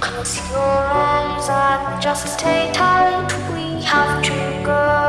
Close your eyes and just stay tight. We have to go.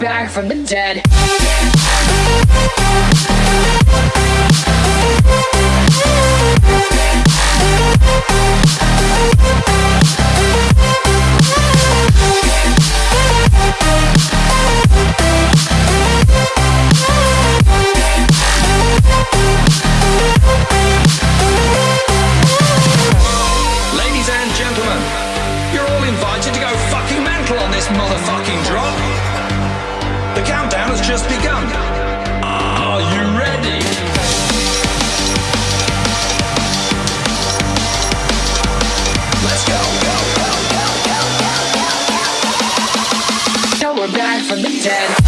Back, from the dead. Ladies and gentlemen, you're all invited to go fucking mental on this motherfucking drop. Countdown has just begun. Are you ready? Let's go, go, go, go, go, go, go. Now we're back from the dead.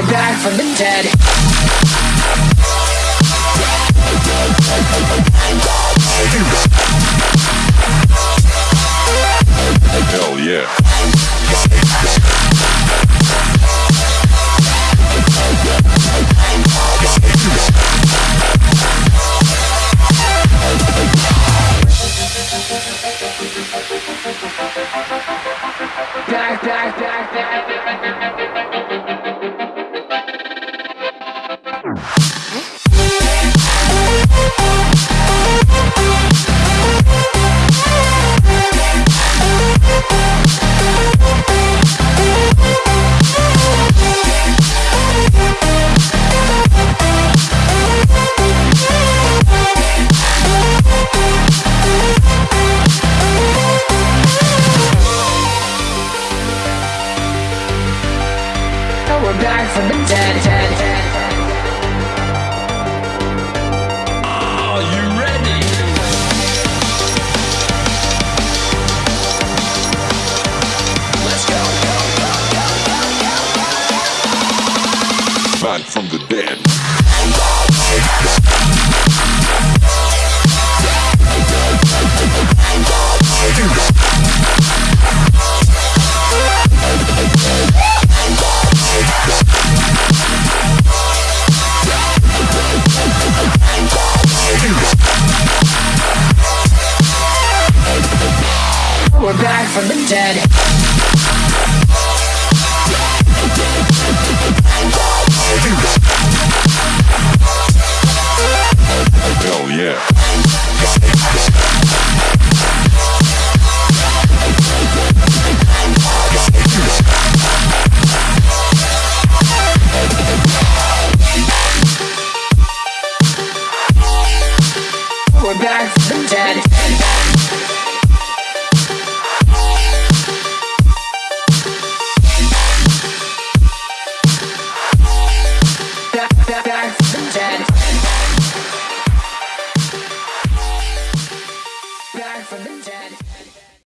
We're back from the dead. will die from the dead. dead. Are you ready? Let's go, go, go, go, go, go. Back from the dead. We're back from the dead.